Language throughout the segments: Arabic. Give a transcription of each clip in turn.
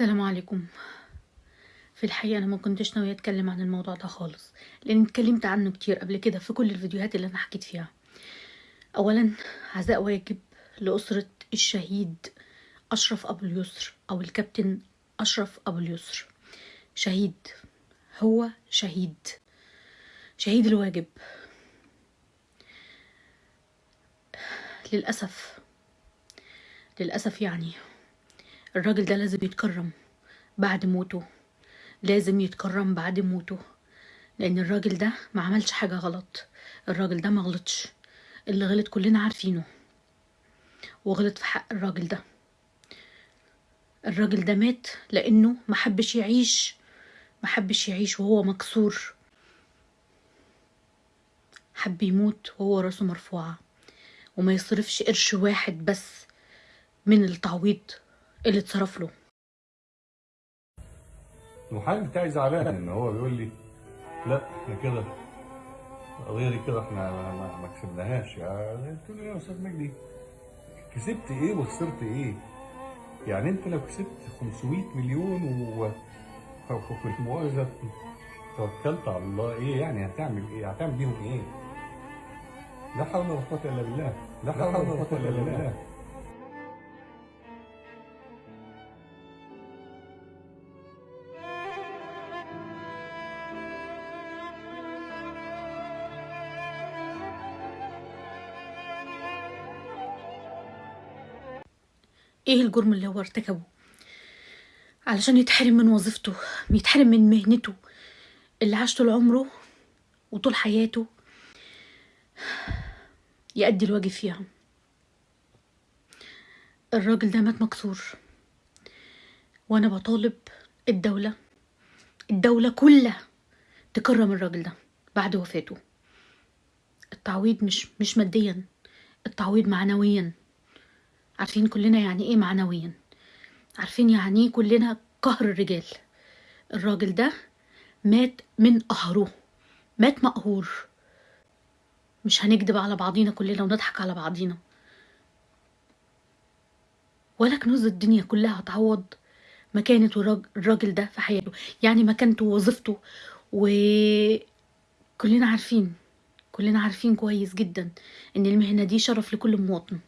السلام عليكم. في الحقيقة أنا ما كنتش ناوية أتكلم عن الموضوع ده خالص لأن اتكلمت عنه كتير قبل كده في كل الفيديوهات اللي أنا حكيت فيها. أولا عزاء واجب لأسرة الشهيد أشرف أبو اليسر أو الكابتن أشرف أبو اليسر. شهيد هو شهيد. شهيد الواجب. للأسف. للأسف يعني. الراجل ده لازم يتكرم بعد موته لازم يتكرم بعد موته لأن الراجل ده ما عملش حاجة غلط. الراجل ده ما غلطش اللي غلط كلنا عارفينه. وغلط في حق الراجل ده. الراجل ده مات لأنه ما حبش يعيش ما حبش يعيش وهو مكسور. حب يموت وهو راسه مرفوعة. وما يصرفش قرش واحد بس من التعويض. اللي اتصرف له المحامي بتاعي زعلان إن هو بيقول لي لا إحنا كده القضية دي كده إحنا ما, كسبناهاش يعني قلت له يا أستاذ مجدي كسبت إيه وخسرت إيه؟ يعني أنت لو كسبت 500 مليون و المؤاخذه توكلت على الله إيه يعني هتعمل إيه؟ هتعمل بيهم إيه؟ لا حول ولا قوة إلا بالله لا حول ولا قوة إلا بالله إيه الجرم اللي هو ارتكبه؟ علشان يتحرم من وظيفته يتحرم من مهنته اللي عاش طول عمره وطول حياته يأدي الواجب فيها. الراجل ده مات مكسور وأنا بطالب الدولة الدولة كلها تكرم الراجل ده بعد وفاته. التعويض مش مش ماديا التعويض معنويا. عارفين كلنا يعني إيه معنويا. عارفين يعني إيه كلنا قهر الرجال. الراجل ده مات من قهره. مات مقهور. مش هنكدب على بعضينا كلنا ونضحك على بعضينا. ولا كنوز الدنيا كلها هتعوض مكانة الراجل ده في حياته. يعني مكانته ووظيفته وكلنا عارفين كلنا عارفين كويس جدا إن المهنة دي شرف لكل مواطن.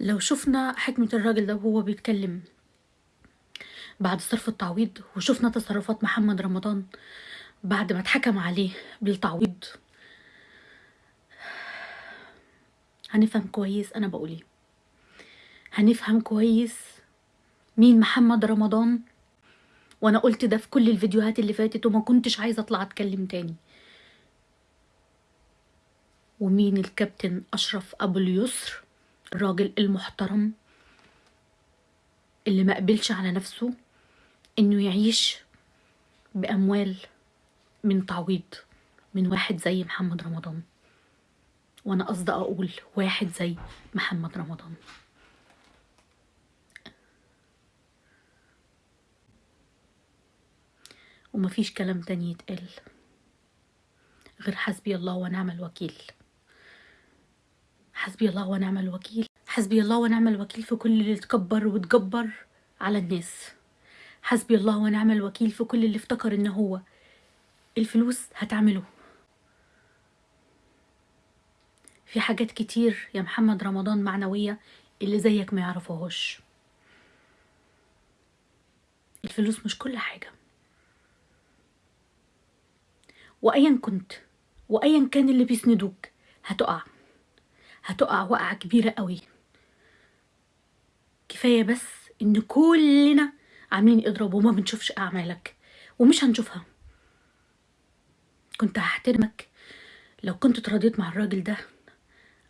لو شفنا حكمة الراجل ده وهو بيتكلم بعد صرف التعويض وشفنا تصرفات محمد رمضان بعد ما اتحكم عليه بالتعويض هنفهم كويس أنا بقول إيه. هنفهم كويس مين محمد رمضان؟ وأنا قلت ده في كل الفيديوهات اللي فاتت وما كنتش عايزة أطلع أتكلم تاني. ومين الكابتن أشرف أبو اليسر؟ الراجل المحترم اللي ما قبلش على نفسه إنه يعيش بأموال من تعويض من واحد زي محمد رمضان. وأنا قصدي أقول واحد زي محمد رمضان. ومفيش كلام تاني يتقال غير حسبي الله ونعم الوكيل. حسبي الله ونعم الوكيل. حسبي الله ونعم الوكيل في كل اللي تكبر وتجبر على الناس. حسبي الله ونعم الوكيل في كل اللي افتكر ان هو. الفلوس هتعمله. في حاجات كتير يا محمد رمضان معنوية اللي زيك ما يعرفوهاش الفلوس مش كل حاجة. وأيا كنت وأيا كان اللي بيسندوك هتقع. هتقع وقعة كبيرة قوي. كفاية بس إن كلنا عاملين اضراب وما بنشوفش أعمالك ومش هنشوفها. كنت هحترمك لو كنت اتراضيت مع الراجل ده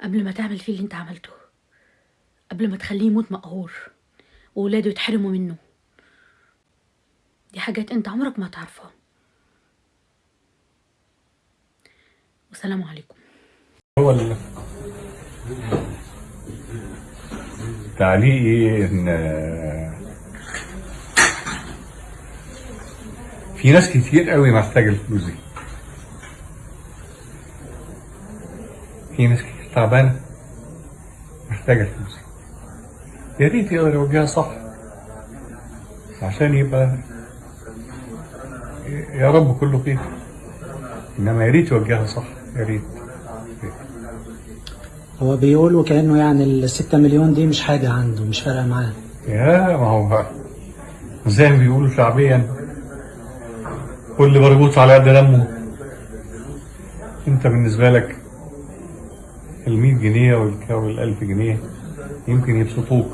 قبل ما تعمل فيه اللي انت عملته. قبل ما تخليه يموت مقهور وولاده يتحرموا منه. دي حاجات انت عمرك ما هتعرفها. والسلام عليكم. تعليقي إن في ناس كتير قوي محتاجه الفلوس دي في ناس كتير تعبانة محتاجه الفلوس دي يا ريت يقدر يوجهها صح. عشان يبقى يا رب كله خير. إنما يا ريت يوجهها صح يا ريت. هو بيقول وكأنه يعني الستة مليون دي مش حاجة عنده مش فارقة معاه. يا ما هو زي ما بيقولوا شعبيا. كل برغوث على قد دمه. انت بالنسبة لك المية جنيه والك- والألف جنيه يمكن يبسطوك.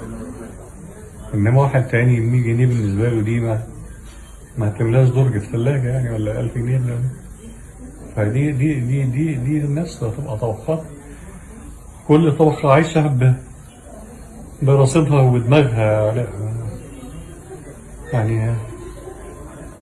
إنما واحد تاني المية جنيه بالنسبة له دي ما ما تملاش درج الثلاجة يعني ولا ألف جنيه. ده. فدي دي دي دي دي الناس هتبقى طبقات كل طبقة عايشة برصيدها ودماغها يعني